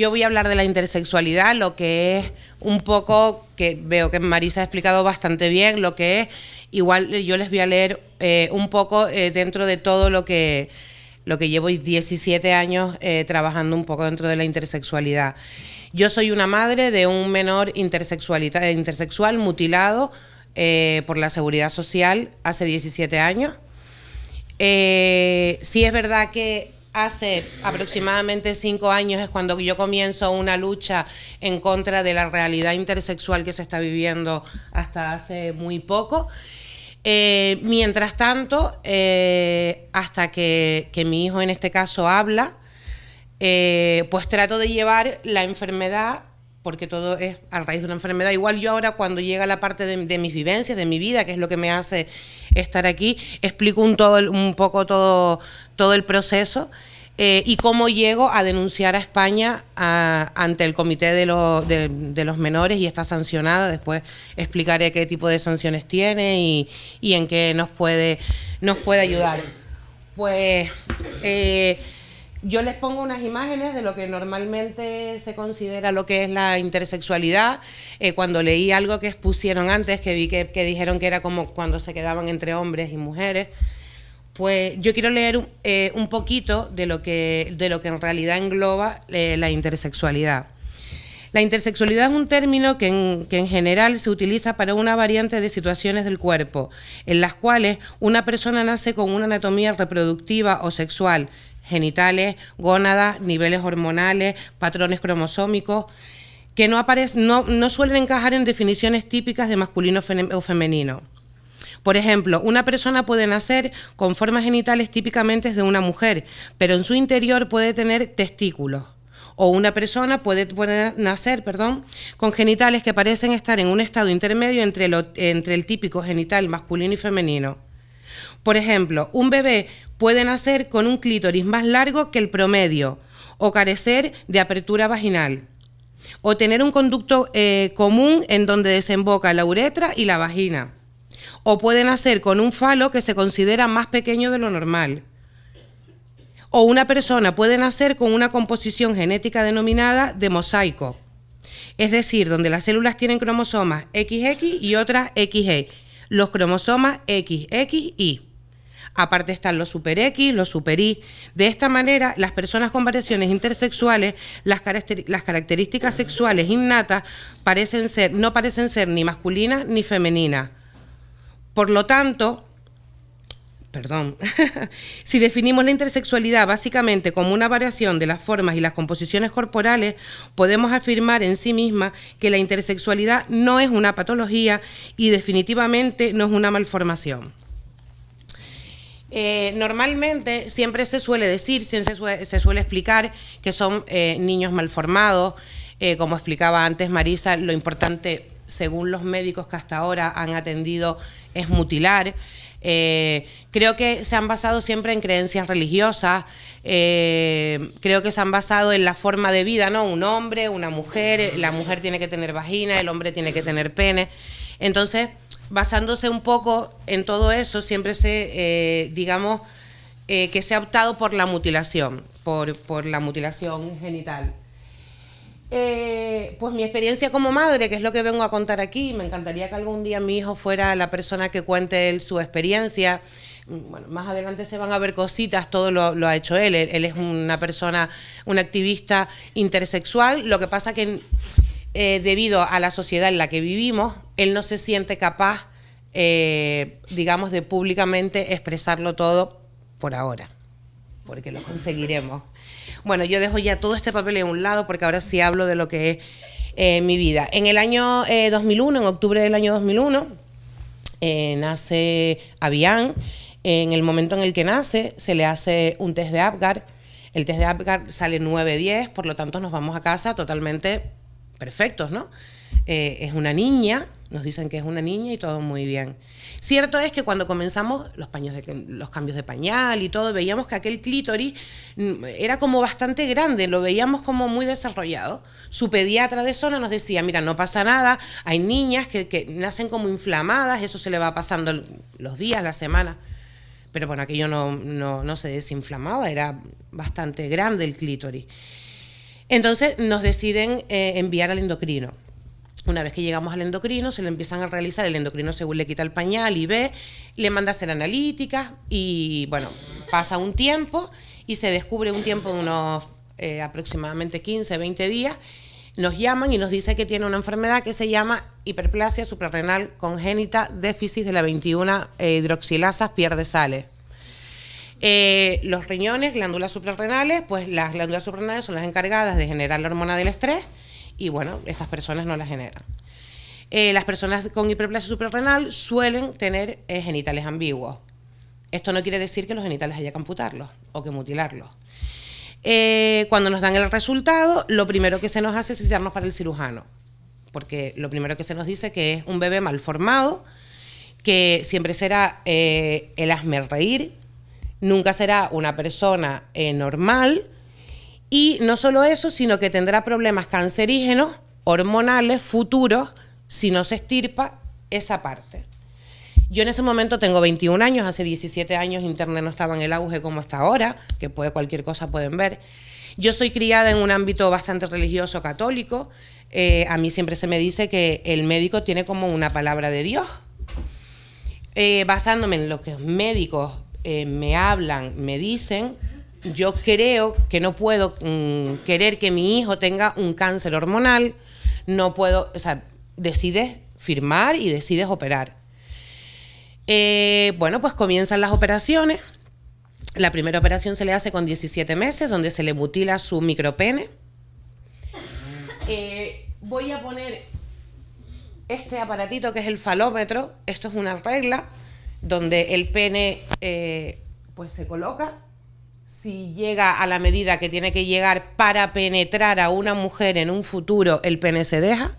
yo voy a hablar de la intersexualidad, lo que es un poco, que veo que Marisa ha explicado bastante bien, lo que es, igual yo les voy a leer eh, un poco eh, dentro de todo lo que, lo que llevo 17 años eh, trabajando un poco dentro de la intersexualidad. Yo soy una madre de un menor intersexual mutilado por la Seguridad Social hace 17 años. sí es verdad que hace aproximadamente cinco años es cuando yo comienzo una lucha en contra de la realidad intersexual que se está viviendo hasta hace muy poco. Eh, mientras tanto, eh, hasta que, mi hijo en este caso habla, eh, pues trato de llevar la enfermedad, porque todo es a raíz de una enfermedad. Igual yo ahora cuando llega la parte de, mis vivencias, de mi vida, que es lo que me hace estar aquí, explico un, todo, un poco todo, todo el proceso. Eh, y cómo llego a denunciar a España ante el Comité de, los Menores y está sancionada. Después explicaré qué tipo de sanciones tiene y, en qué nos puede, ayudar. Pues eh, yo les pongo unas imágenes de lo que normalmente se considera lo que es la intersexualidad. Eh, cuando leí algo que expusieron antes, que vi que dijeron que era como cuando se quedaban entre hombres y mujeres. Pues yo quiero leer eh, un poquito de lo, que, de lo que en realidad engloba eh, la intersexualidad. La intersexualidad es un término que en, que en, general se utiliza para una variante de situaciones del cuerpo, en las cuales una persona nace con una anatomía reproductiva o sexual, genitales, gónadas, niveles hormonales, patrones cromosómicos, que no, no, no suelen encajar en definiciones típicas de masculino o femenino. Por ejemplo, una persona puede nacer con formas genitales típicamente de una mujer, pero en su interior puede tener testículos. O una persona puede, nacer perdón, con genitales que parecen estar en un estado intermedio entre, el típico genital masculino y femenino. Por ejemplo, un bebé puede nacer con un clítoris más largo que el promedio o carecer de apertura vaginal o tener un conducto eh, común en donde desemboca la uretra y la vagina o puede nacer con un falo que se considera más pequeño de lo normal. O una persona puede nacer con una composición genética denominada de mosaico, es decir, donde las células tienen cromosomas XX y otras XY, los cromosomas XXY. Aparte están los super X, los super Y. De esta manera, las personas con variaciones intersexuales, las, las características sexuales innatas parecen ser, no parecen ser ni masculinas ni femeninas. Por lo tanto, perdón, si definimos la intersexualidad básicamente como una variación de las formas y las composiciones corporales, podemos afirmar en sí misma que la intersexualidad no es una patología y definitivamente no es una malformación. Eh, normalmente siempre se suele decir, se suele, se suele explicar que son eh, niños malformados, eh, como explicaba antes Marisa, lo importante, según los médicos que hasta ahora han atendido es mutilar. Eh, creo que se han basado siempre en creencias religiosas, eh, creo que se han basado en la forma de vida, ¿no? Un hombre, una mujer, la mujer tiene que tener vagina, el hombre tiene que tener pene. Entonces, basándose un poco en todo eso, siempre se, eh, digamos, que se ha optado por la mutilación, por, por la mutilación genital. Eh, pues mi experiencia como madre, que es lo que vengo a contar aquí, me encantaría que algún día mi hijo fuera la persona que cuente él su experiencia. Bueno, más adelante se van a ver cositas, todo lo, ha hecho él. él. es una persona, un activista intersexual. Lo que pasa que eh, debido a la sociedad en la que vivimos, él no se siente capaz, eh, digamos, de públicamente expresarlo todo por ahora, porque lo conseguiremos. Bueno, yo dejo ya todo este papel en un lado porque ahora sí hablo de lo que es eh, mi vida. En el año 2001, eh, en octubre del año 2001, eh, nace Avian. En el momento en el que nace, se le hace un test de Apgar. El test de Apgar sale 9-10, por lo tanto nos vamos a casa totalmente perfectos, ¿no? es una niña, nos dicen que es una niña y todo muy bien. Cierto es que cuando comenzamos los, cambios de pañal y todo, veíamos que aquel clítoris mm, era como bastante grande, lo veíamos como muy desarrollado. Su pediatra de zona nos decía, mira, no pasa nada, hay niñas que, nacen como inflamadas, eso se le va pasando los días, las semanas. Pero bueno, aquello no se desinflamaba, era bastante grande el clítoris. Entonces nos deciden eh, enviar al endocrino. Una vez que llegamos al endocrino, se le empiezan a realizar, el endocrino según le quita el pañal y ve, le manda a hacer analíticas y bueno, pasa un tiempo y se descubre un tiempo de unos eh, aproximadamente 15, 20 días, nos llaman y nos dice que tiene una enfermedad que se llama hiperplasia suprarrenal congénita déficit de la 21 eh, hidroxilasas pierde sales. Eh, los riñones, glándulas suprarrenales, pues las glándulas suprarrenales son las encargadas de generar la hormona del estrés y bueno, estas personas no la generan. Eh, las personas con hiperplasia suprarrenal suelen tener eh, genitales ambiguos. Esto no quiere decir que los genitales haya que amputarlos o que mutilarlos. cuando nos dan el resultado, lo primero que se nos hace es citarnos para el cirujano, porque lo primero que se nos dice que es un bebé mal formado, que siempre será el hazme reír, nunca será una persona eh, normal y no solo eso, sino que tendrá problemas cancerígenos, hormonales, futuros, si no se estirpa esa parte. Yo en ese momento tengo 21 años, hace 17 años Internet no estaba en el auge como está ahora, que puede cualquier cosa pueden ver. Yo soy criada en un ámbito bastante religioso católico. Eh, a mí siempre se me dice que el médico tiene como una palabra de Dios. Eh, basándome en lo que médicos eh, me hablan, me dicen, yo creo que no puedo mm, querer que mi hijo tenga un cáncer hormonal, no puedo, o sea, decides firmar y decides operar. Eh, bueno, pues comienzan las operaciones. La primera operación se le hace con 17 meses, donde se le mutila su micropene. Eh, voy a poner este aparatito que es el falómetro. Esto es una regla donde el pene eh, pues se coloca. Si llega a la medida que tiene que llegar para penetrar a una mujer en un futuro, el pene se deja.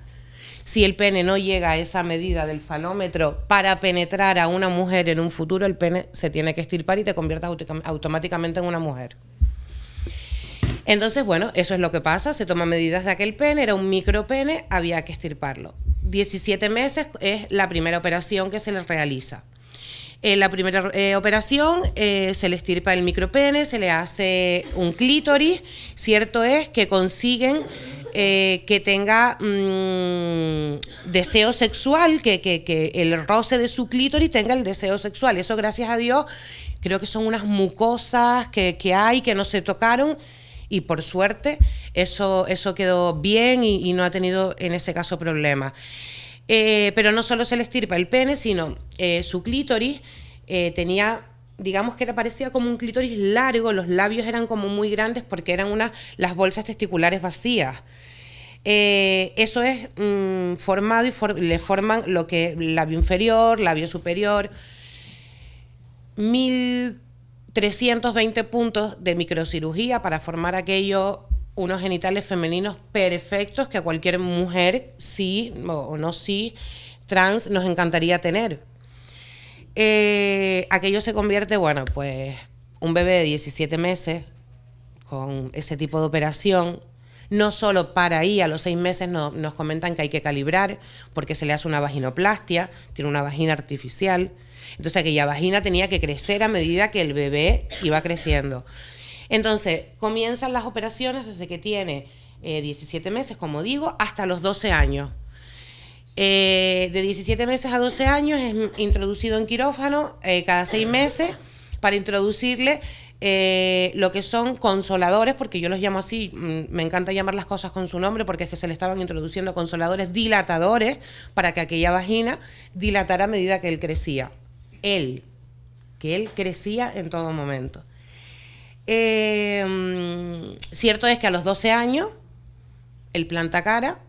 Si el pene no llega a esa medida del falómetro para penetrar a una mujer en un futuro, el pene se tiene que estirpar y te convierte automáticamente en una mujer. Entonces, bueno, eso es lo que pasa, se toman medidas de aquel pene, era un micropene, había que estirparlo. 17 meses es la primera operación que se le realiza. En la primera eh, operación eh, se le estirpa el micropene, se le hace un clítoris. Cierto es que consiguen eh, que tenga mm, deseo sexual, que, el roce de su clítoris tenga el deseo sexual. Eso, gracias a Dios, creo que son unas mucosas que, hay, que no se tocaron. Y por suerte, eso, eso quedó bien y, no ha tenido en ese caso problemas. Eh, pero no solo se le estirpa el pene, sino eh, su clítoris eh, tenía digamos que era parecía como un clítoris largo, los labios eran como muy grandes porque eran unas las bolsas testiculares vacías. eso es mm, formado y le forman lo que labio inferior, labio superior, 1320 puntos de microcirugía para formar aquello unos genitales femeninos perfectos que a cualquier mujer, sí o no sí, trans, nos encantaría tener. Eh, aquello se convierte, bueno, pues un bebé de 17 meses con ese tipo de operación, no solo para ahí, a los seis meses nos comentan que hay que calibrar porque se le hace una vaginoplastia, tiene una vagina artificial. Entonces aquella vagina tenía que crecer a medida que el bebé iba creciendo. Entonces, comienzan las operaciones desde que tiene 17 eh, meses, como digo, hasta los 12 años. Eh, de 17 meses a 12 años es introducido en quirófano eh, cada seis meses para introducirle lo que son consoladores, porque yo los llamo así, mm, me encanta llamar las cosas con su nombre, porque es que se le estaban introduciendo consoladores dilatadores para que aquella vagina dilatara a medida que él crecía. Él, que él crecía en todo momento. Eh, cierto es que a los 12 años, él planta cara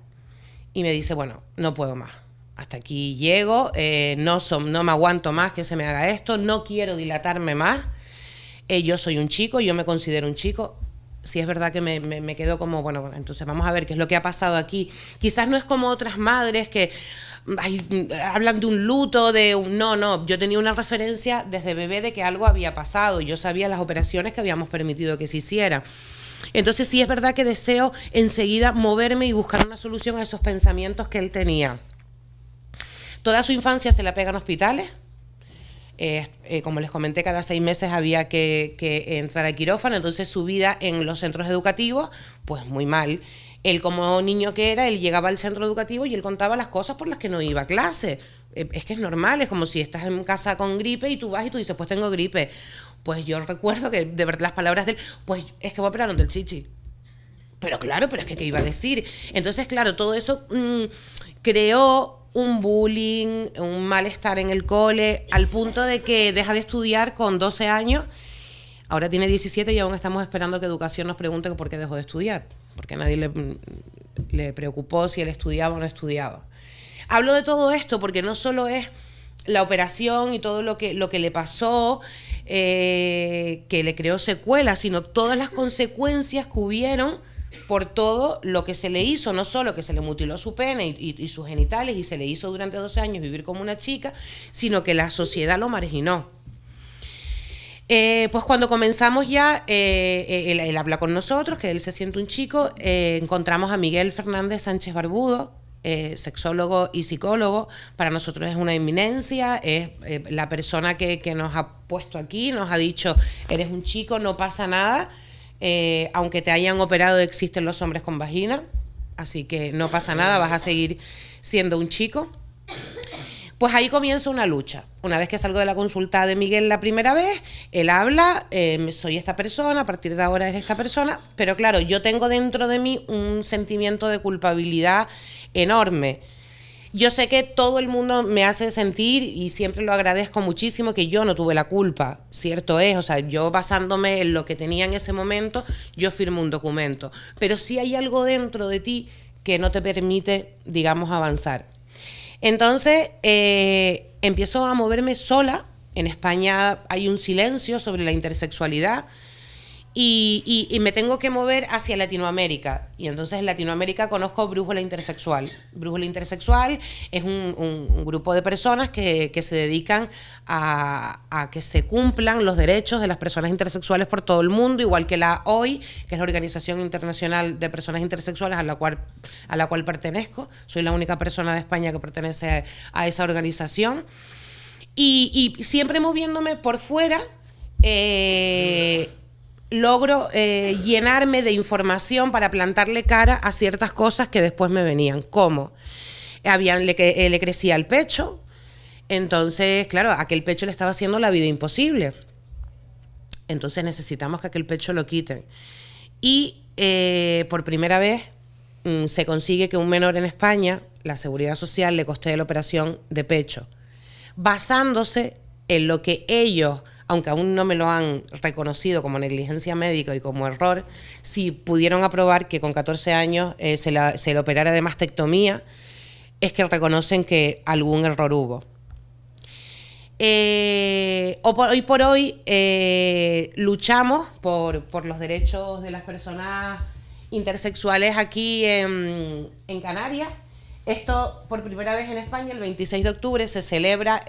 y me dice, bueno, no puedo más. Hasta aquí llego, eh, no, no me aguanto más que se me haga esto, no quiero dilatarme más. Eh, yo soy un chico, yo me considero un chico. Si es verdad que me, me, quedo como, bueno, bueno, entonces vamos a ver qué es lo que ha pasado aquí. Quizás no es como otras madres que hablan de un luto, de un... No, no, yo tenía una referencia desde bebé de que algo había pasado. Yo sabía las operaciones que habíamos permitido que se hicieran. Entonces sí es verdad que deseo enseguida moverme y buscar una solución a esos pensamientos que él tenía. Toda su infancia se la pega en hospitales. Eh, eh, como les comenté, cada seis meses había que, entrar a quirófano, entonces su vida en los centros educativos, pues muy mal. Él como niño que era, él llegaba al centro educativo y él contaba las cosas por las que no iba a clase. Eh, es que es normal, es como si estás en casa con gripe y tú vas y tú dices, pues tengo gripe. Pues yo recuerdo que de verdad las palabras de él, pues es que voy a operar del chichi. Pero claro, pero es que ¿qué iba a decir? Entonces, claro, todo eso mm, creó un bullying, un malestar en el cole, al punto de que deja de estudiar con 12 años. Ahora tiene 17 y aún estamos esperando que Educación nos pregunte por qué dejó de estudiar, porque a nadie le, preocupó si él estudiaba o no estudiaba. Hablo de todo esto porque no solo es la operación y todo lo que, lo que le pasó, eh, que le creó secuelas, sino todas las consecuencias que hubieron por todo lo que se le hizo, no solo que se le mutiló su pene y, sus genitales y se le hizo durante 12 años vivir como una chica, sino que la sociedad lo marginó. Eh, pues cuando comenzamos ya, eh, él, habla con nosotros, que él se siente un chico, encontramos a Miguel Fernández Sánchez Barbudo, eh, sexólogo y psicólogo, para nosotros es una eminencia, es eh, la persona que, nos ha puesto aquí, nos ha dicho, eres un chico, no pasa nada, eh, aunque te hayan operado existen los hombres con vagina, así que no pasa nada, vas a seguir siendo un chico. Pues ahí comienza una lucha. Una vez que salgo de la consulta de Miguel la primera vez, él habla, soy esta persona, a partir de ahora es esta persona, pero claro, yo tengo dentro de mí un sentimiento de culpabilidad enorme. Yo sé que todo el mundo me hace sentir y siempre lo agradezco muchísimo que yo no tuve la culpa, cierto es, o sea, yo basándome en lo que tenía en ese momento, yo firmo un documento, pero sí hay algo dentro de ti que no te permite, digamos, avanzar. Entonces, eh, empiezo a moverme sola. En España hay un silencio sobre la intersexualidad y, me tengo que mover hacia Latinoamérica. Y entonces en Latinoamérica conozco Brújula Intersexual. Brújula Intersexual es un, grupo de personas que, se dedican a, que se cumplan los derechos de las personas intersexuales por todo el mundo, igual que la OI, que es la Organización Internacional de Personas Intersexuales a la cual, a la cual pertenezco. Soy la única persona de España que pertenece a, esa organización. Y, siempre moviéndome por fuera. Eh, logro eh, llenarme de información para plantarle cara a ciertas cosas que después me venían. ¿Cómo? Habían, le, eh, le crecía el pecho, entonces, claro, aquel pecho le estaba haciendo la vida imposible. Entonces necesitamos que aquel pecho lo quiten. Y eh, por primera vez mm, se consigue que un menor en España, la seguridad social le coste la operación de pecho, basándose en lo que ellos aunque aún no me lo han reconocido como negligencia médica y como error, si pudieron aprobar que con 14 años eh, se, le operara de mastectomía, es que reconocen que algún error hubo. Eh, hoy por hoy eh, luchamos por, los derechos de las personas intersexuales aquí en, Canarias. Esto por primera vez en España, el 26 de octubre, se celebra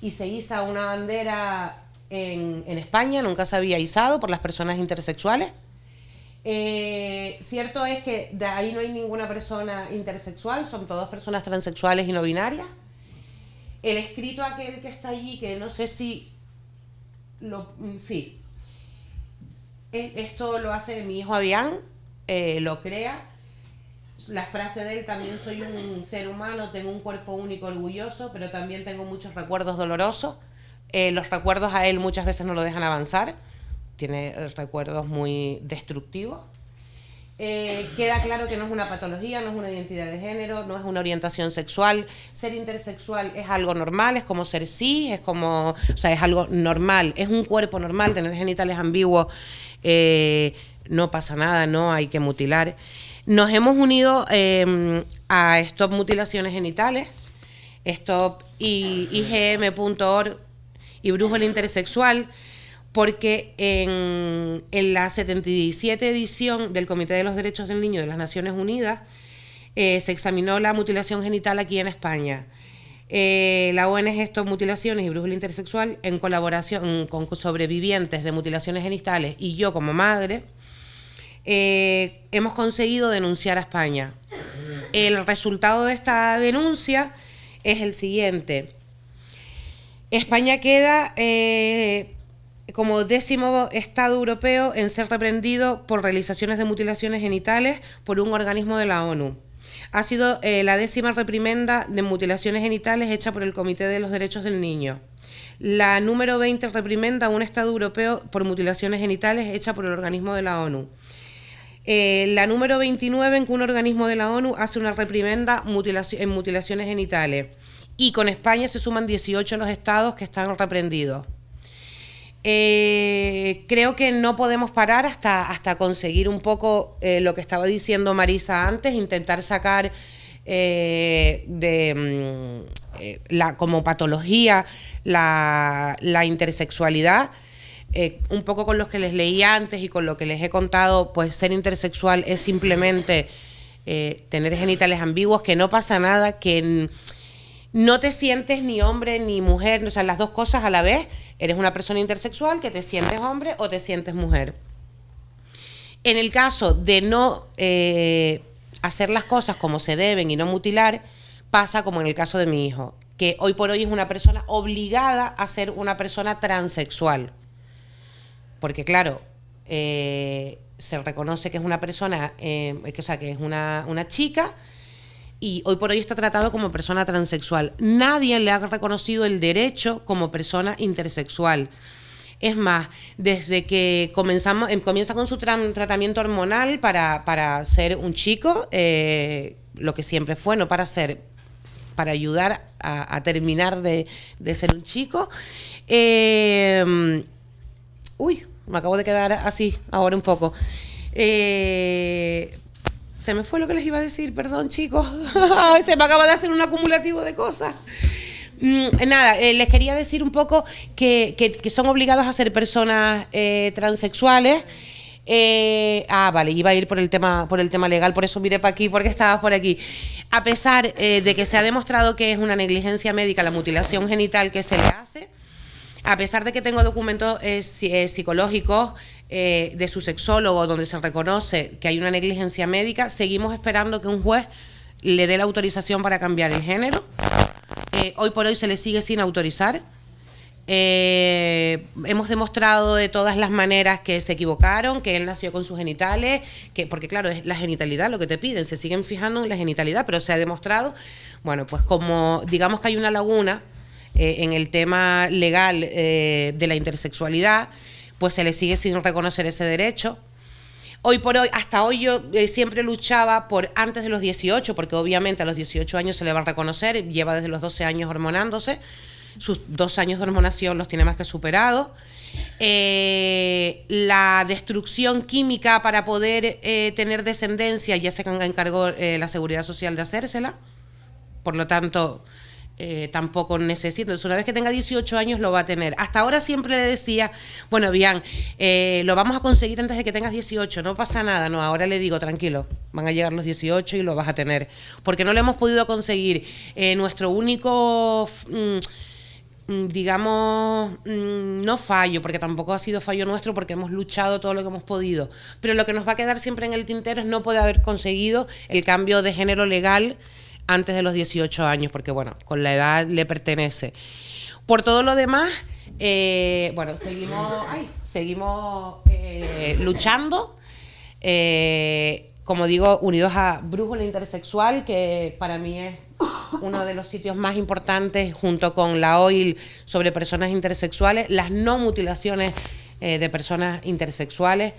y se iza una bandera en, España, nunca se había izado por las personas intersexuales. Eh, cierto es que de ahí no hay ninguna persona intersexual, son todas personas transexuales y no binarias. El escrito aquel que está allí, que no sé si lo, mm, sí, esto lo hace mi hijo Avián, eh, lo crea la frase de él, también soy un ser humano, tengo un cuerpo único orgulloso, pero también tengo muchos recuerdos dolorosos. Eh, los recuerdos a él muchas veces no lo dejan avanzar, tiene recuerdos muy destructivos. Eh, queda claro que no es una patología, no es una identidad de género, no es una orientación sexual. Ser intersexual es algo normal, es como ser sí, es como, o sea, es algo normal, es un cuerpo normal, tener genitales ambiguos, eh, no pasa nada, no hay que mutilar. Nos hemos unido em, a Stop Mutilaciones Genitales, Stop IGM.org y Brújula Intersexual, porque en, la 77 edición del Comité de los Derechos del Niño de las Naciones Unidas eh, se examinó la mutilación genital aquí en España. Eh, la ONG Stop Mutilaciones y Brújula Intersexual, en colaboración con sobrevivientes de mutilaciones genitales y yo como madre, eh, hemos conseguido denunciar a España. El resultado de esta denuncia es el siguiente. España queda eh, como décimo Estado europeo en ser reprendido por realizaciones de mutilaciones genitales por un organismo de la ONU. Ha sido eh, la décima reprimenda de mutilaciones genitales hecha por el Comité de los Derechos del Niño. La número 20 reprimenda a un Estado europeo por mutilaciones genitales hecha por el organismo de la ONU. Eh, la número 29 en que un organismo de la ONU hace una reprimenda en mutilaciones genitales. Y con España se suman 18 los estados que están reprendidos. Eh, creo que no podemos parar hasta, hasta conseguir un poco eh, lo que estaba diciendo Marisa antes, intentar sacar de mm, la, como patología la, intersexualidad. Un poco con lo que les leí antes y con lo que les he contado, pues ser intersexual es simplemente tener genitales ambiguos, que no pasa nada, que no te sientes ni hombre ni mujer, o sea, las dos cosas a la vez. Eres una persona intersexual que te sientes hombre o te sientes mujer. En el caso de no eh, hacer las cosas como se deben y no mutilar, pasa como en el caso de mi hijo, que hoy por hoy es una persona obligada a ser una persona transexual. Porque claro, eh, se reconoce que es una persona, eh, que, sea, que es una, una chica, y hoy por hoy está tratado como persona transexual. Nadie le ha reconocido el derecho como persona intersexual. Es más, desde que comenzamos, em, comienza con su tratamiento hormonal para, para ser un chico, eh, lo que siempre fue, no para ser, para ayudar a, terminar de, ser un chico. Eh, uy, me acabo de quedar así ahora un poco. Eh, se me fue lo que les iba a decir, perdón chicos. se me acaba de hacer un acumulativo de cosas. Mm, nada, eh, les quería decir un poco que, son obligados a ser personas eh, transexuales. Eh, ah, vale, iba a ir por el tema, por el tema legal, por eso miré para aquí, porque estaba por aquí. A pesar de que se ha demostrado que es una negligencia médica la mutilación genital que se le hace, a pesar de que tengo documentos psicológicos eh, de su sexólogo donde se reconoce que hay una negligencia médica, seguimos esperando que un juez le dé la autorización para cambiar el género. Eh, hoy por hoy se le sigue sin autorizar. Eh, hemos demostrado de todas las maneras que se equivocaron, que él nació con sus genitales, que porque claro, es la genitalidad lo que te piden, se siguen fijando en la genitalidad, pero se ha demostrado, bueno, pues como digamos que hay una laguna en el tema legal de la intersexualidad, pues se le sigue sin reconocer ese derecho. Hoy por hoy, hasta hoy yo eh, siempre luchaba por antes de los 18, porque obviamente a los 18 años se le va a reconocer, lleva desde los 12 años hormonándose, sus dos años de hormonación los tiene más que superados. Eh, la destrucción química para poder eh, tener descendencia ya se encargó la Seguridad Social de hacérsela, por lo tanto eh, tampoco necesito. Entonces, una vez que tenga 18 años lo va a tener. Hasta ahora siempre le decía, bueno, bien, eh, lo vamos a conseguir antes de que tengas 18, no pasa nada. No, ahora le digo, tranquilo, van a llegar los 18 y lo vas a tener. Porque no lo hemos podido conseguir. Eh, nuestro único... Mm, mm, digamos, mm, no fallo, porque tampoco ha sido fallo nuestro, porque hemos luchado todo lo que hemos podido. Pero lo que nos va a quedar siempre en el tintero es no poder haber conseguido el cambio de género legal antes de los 18 años, porque bueno, con la edad le pertenece. Por todo lo demás, eh, bueno, seguimos, seguimos eh, luchando. Eh, como digo, unidos a Brújula Intersexual, que para mí es uno de los sitios más importantes junto con la OIL sobre personas intersexuales, las no mutilaciones de personas intersexuales.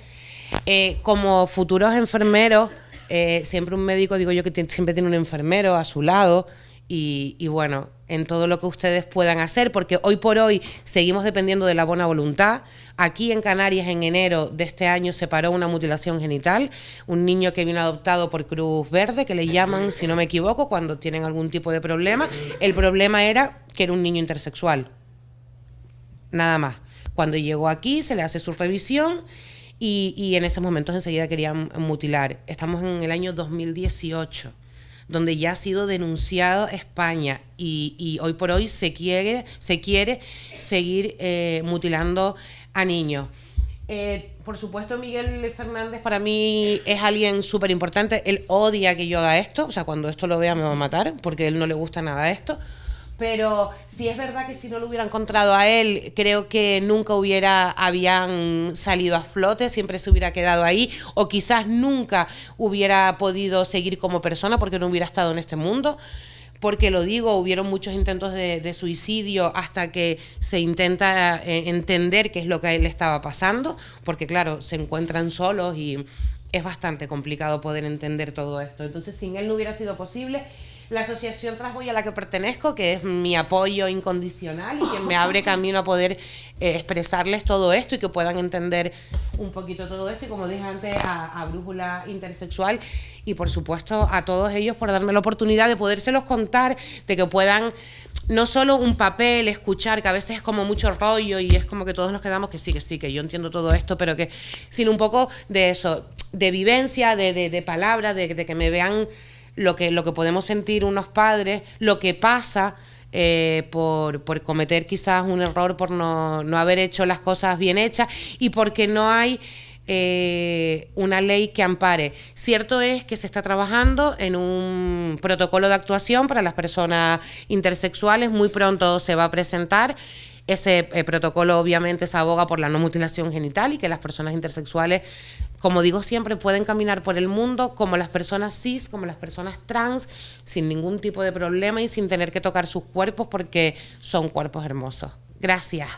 como futuros enfermeros, eh, siempre un médico, digo yo, que siempre tiene un enfermero a su lado. Y, bueno, en todo lo que ustedes puedan hacer, porque hoy por hoy seguimos dependiendo de la buena voluntad. Aquí en Canarias, en enero de este año, se paró una mutilación genital, un niño que vino adoptado por Cruz Verde, que le llaman, si no me equivoco, cuando tienen algún tipo de problema. El problema era que era un niño intersexual. Nada más. Cuando llegó aquí, se le hace su revisión y, en esos momentos enseguida querían mutilar. Estamos en el año 2018 donde ya ha sido denunciado España y, hoy por hoy se quiere, se quiere seguir eh, mutilando a niños. Eh, por supuesto, Miguel Fernández para mí es alguien súper importante. Él odia que yo haga esto, o sea, cuando esto lo vea me va a matar, porque a él no le gusta nada esto Pero si es verdad que si no lo hubiera encontrado a él, creo que nunca hubiera, habían salido a flote, siempre se hubiera quedado ahí, o quizás nunca hubiera podido seguir como persona porque no hubiera estado en este mundo porque lo digo, hubieron muchos intentos de, suicidio hasta que se intenta eh, entender qué es lo que a él le estaba pasando, porque claro, se encuentran solos y es bastante complicado poder entender todo esto. Entonces, sin él no hubiera sido posible la asociación Trasboy a la que pertenezco, que es mi apoyo incondicional y que me abre camino a poder eh, expresarles todo esto y que puedan entender un poquito todo esto. Y como dije antes, a, Brújula Intersexual y por supuesto a todos ellos por darme la oportunidad de podérselos contar, de que puedan no solo un papel, escuchar, que a veces es como mucho rollo y es como que todos nos quedamos que sí, que sí, que yo entiendo todo esto, pero que, sino un poco de eso, de vivencia, de, de, de palabras, de, de que me vean lo que, lo que podemos sentir unos padres, lo que pasa eh, por, por, cometer quizás un error, por no, no, haber hecho las cosas bien hechas y porque no hay eh, una ley que ampare. Cierto es que se está trabajando en un protocolo de actuación para las personas intersexuales, muy pronto se va a presentar. Ese eh, protocolo obviamente se aboga por la no mutilación genital y que las personas intersexuales como digo siempre, pueden caminar por el mundo como las personas cis, como las personas trans, sin ningún tipo de problema y sin tener que tocar sus cuerpos porque son cuerpos hermosos. Gracias.